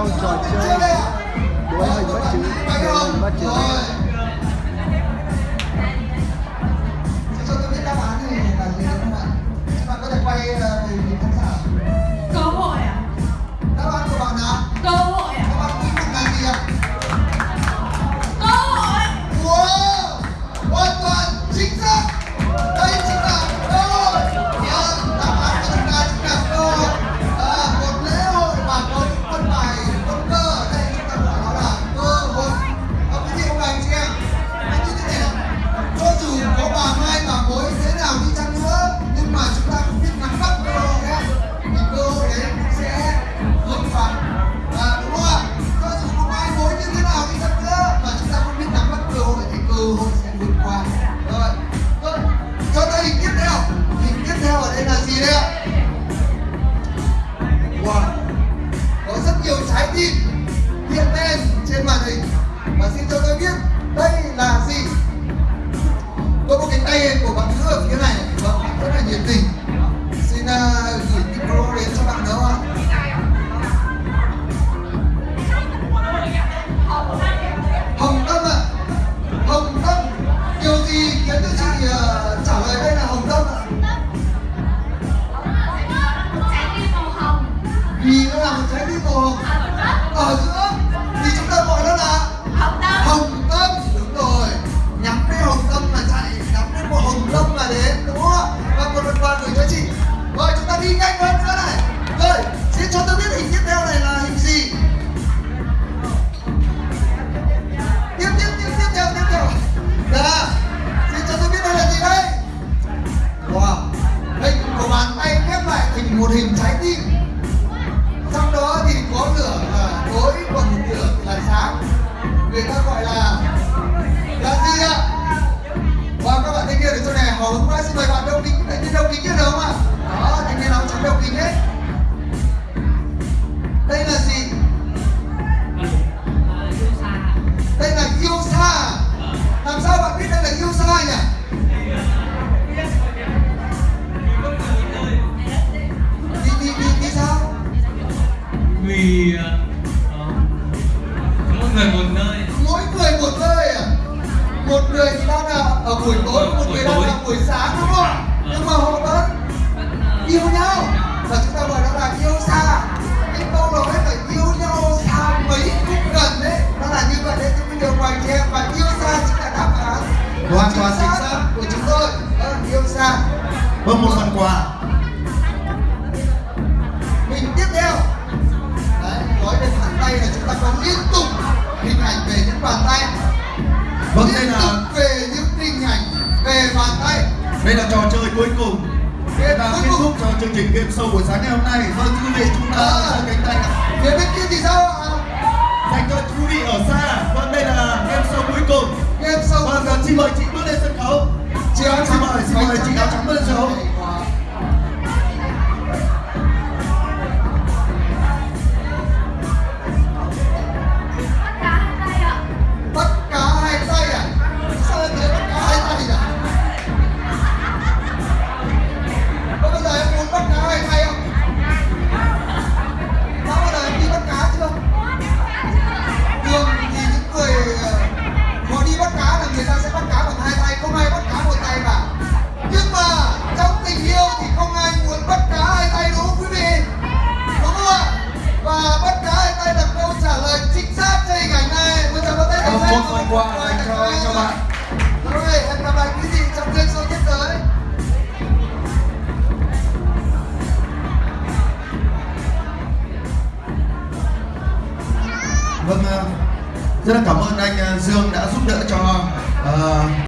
trong trò chơi. Đối hình bất chứ? Đuối hình bất chứ? calle một hình trái người một nơi. Mỗi người một nơi à? Một người đang ở buổi tối một người đang là buổi sáng đúng không? vẫn đây là về những hình ảnh về bàn tay. Đây là trò chơi cuối cùng. Sẽ là kết thúc cho chương trình game show buổi sáng ngày hôm nay. Vâng thưa quý vị chúng ta à, cánh tay. phía bên kia bạn rồi, em chào bạn rồi em gặp lại quý vị trong kênh show tiếp tới vâng à, rất là cảm ơn anh à, dương đã giúp đỡ cho uh,